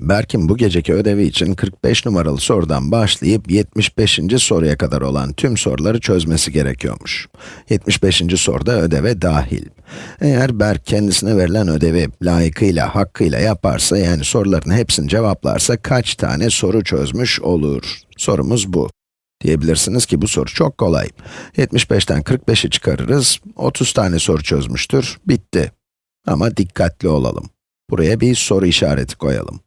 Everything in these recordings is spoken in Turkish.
Berk'in bu geceki ödevi için 45 numaralı sorudan başlayıp 75. soruya kadar olan tüm soruları çözmesi gerekiyormuş. 75. soruda ödeve dahil. Eğer Berk kendisine verilen ödevi layıkıyla, hakkıyla yaparsa, yani soruların hepsini cevaplarsa kaç tane soru çözmüş olur? Sorumuz bu. Diyebilirsiniz ki bu soru çok kolay. 75'ten 45'i çıkarırız, 30 tane soru çözmüştür, bitti. Ama dikkatli olalım. Buraya bir soru işareti koyalım.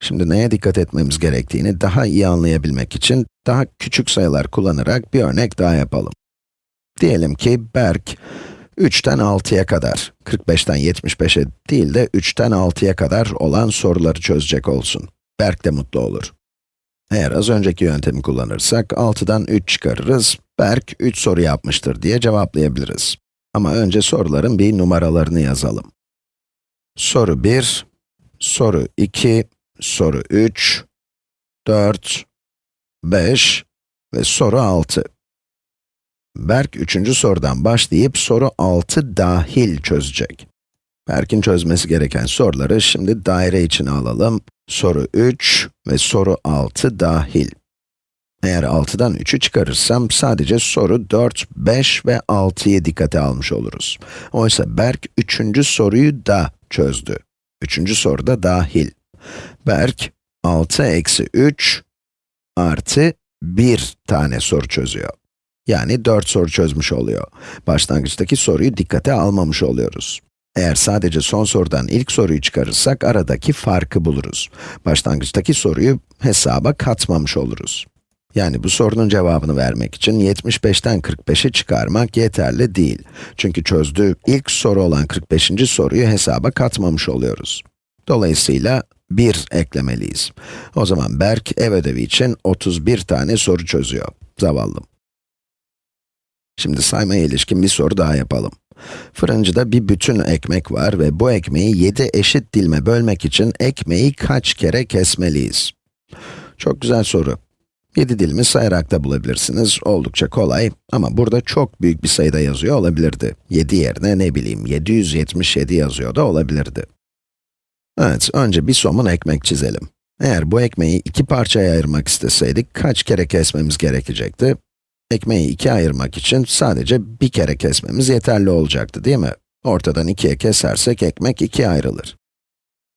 Şimdi neye dikkat etmemiz gerektiğini daha iyi anlayabilmek için daha küçük sayılar kullanarak bir örnek daha yapalım. Diyelim ki Berk 3'ten 6'ya kadar, 45'ten 75'e değil de 3'ten 6'ya kadar olan soruları çözecek olsun. Berk de mutlu olur. Eğer az önceki yöntemi kullanırsak 6'dan 3 çıkarırız, Berk 3 soru yapmıştır diye cevaplayabiliriz. Ama önce soruların bir numaralarını yazalım. Soru 1, soru 2, soru 3, 4, 5 ve soru 6. Berk üçüncü sorudan başlayıp soru 6 dahil çözecek. Berk'in çözmesi gereken soruları şimdi daire içine alalım. Soru 3 ve soru 6 dahil. Eğer 6'dan 3'ü çıkarırsam sadece soru 4, 5 ve 6'yı dikkate almış oluruz. Oysa Berk üçüncü soruyu da çözdü. Üçüncü soru da dahil. Berk 6 eksi 3 artı 1 tane soru çözüyor. Yani 4 soru çözmüş oluyor. Başlangıçtaki soruyu dikkate almamış oluyoruz. Eğer sadece son sorudan ilk soruyu çıkarırsak aradaki farkı buluruz. Başlangıçtaki soruyu hesaba katmamış oluruz. Yani bu sorunun cevabını vermek için 75'ten 45'i çıkarmak yeterli değil. Çünkü çözdüğü ilk soru olan 45. soruyu hesaba katmamış oluyoruz. Dolayısıyla 1 eklemeliyiz. O zaman Berk ev ödevi için 31 tane soru çözüyor. Zavallım. Şimdi saymaya ilişkin bir soru daha yapalım. Fırıncıda bir bütün ekmek var ve bu ekmeği 7 eşit dilime bölmek için ekmeği kaç kere kesmeliyiz? Çok güzel soru. 7 dilimi sayarak da bulabilirsiniz. Oldukça kolay ama burada çok büyük bir sayıda yazıyor olabilirdi. 7 yerine ne bileyim 777 yazıyor da olabilirdi. Evet, önce bir somun ekmek çizelim. Eğer bu ekmeği iki parçaya ayırmak isteseydik kaç kere kesmemiz gerekecekti? Ekmeği ikiye ayırmak için sadece bir kere kesmemiz yeterli olacaktı değil mi? Ortadan ikiye kesersek ekmek ikiye ayrılır.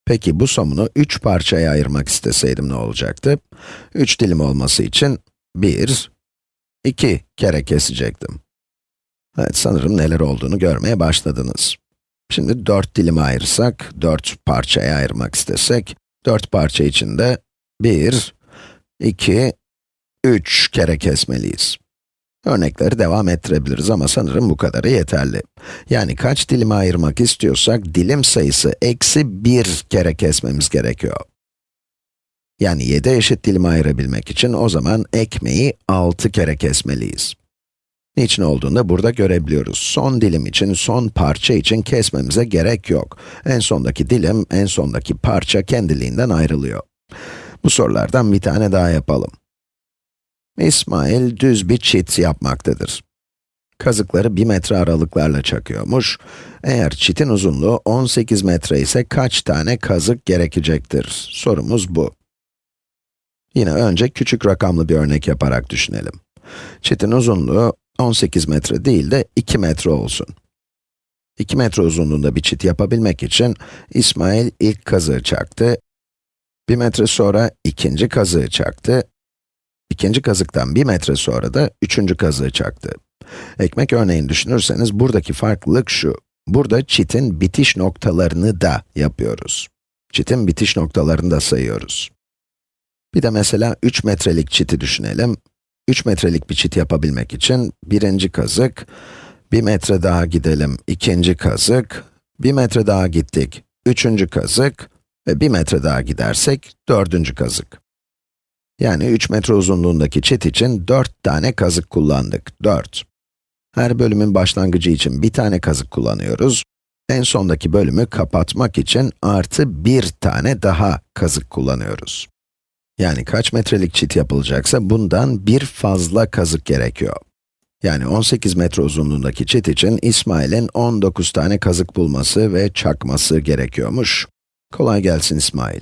Peki bu somunu üç parçaya ayırmak isteseydim ne olacaktı? Üç dilim olması için bir, iki kere kesecektim. Evet, sanırım neler olduğunu görmeye başladınız. Şimdi dört dilime ayırsak, dört parçaya ayırmak istesek, dört parça içinde bir, iki, üç kere kesmeliyiz. Örnekleri devam ettirebiliriz ama sanırım bu kadarı yeterli. Yani kaç dilime ayırmak istiyorsak, dilim sayısı eksi 1 kere kesmemiz gerekiyor. Yani 7 eşit dilime ayırabilmek için o zaman ekmeği 6 kere kesmeliyiz. Niçin olduğunu da burada görebiliyoruz. Son dilim için, son parça için kesmemize gerek yok. En sondaki dilim, en sondaki parça kendiliğinden ayrılıyor. Bu sorulardan bir tane daha yapalım. İsmail düz bir çit yapmaktadır. Kazıkları 1 metre aralıklarla çakıyormuş. Eğer çitin uzunluğu 18 metre ise kaç tane kazık gerekecektir? Sorumuz bu. Yine önce küçük rakamlı bir örnek yaparak düşünelim. Çitin uzunluğu 18 metre değil de 2 metre olsun. 2 metre uzunluğunda bir çit yapabilmek için İsmail ilk kazığı çaktı. 1 metre sonra ikinci kazığı çaktı İkinci kazıktan bir metre sonra da üçüncü kazığı çaktı. Ekmek örneğini düşünürseniz buradaki farklılık şu. Burada çitin bitiş noktalarını da yapıyoruz. Çitin bitiş noktalarını da sayıyoruz. Bir de mesela 3 metrelik çiti düşünelim. 3 metrelik bir çit yapabilmek için birinci kazık, bir metre daha gidelim, ikinci kazık, bir metre daha gittik, üçüncü kazık ve bir metre daha gidersek dördüncü kazık. Yani 3 metre uzunluğundaki çit için 4 tane kazık kullandık, 4. Her bölümün başlangıcı için bir tane kazık kullanıyoruz. En sondaki bölümü kapatmak için artı bir tane daha kazık kullanıyoruz. Yani kaç metrelik çit yapılacaksa bundan bir fazla kazık gerekiyor. Yani 18 metre uzunluğundaki çit için İsmail'in 19 tane kazık bulması ve çakması gerekiyormuş. Kolay gelsin İsmail.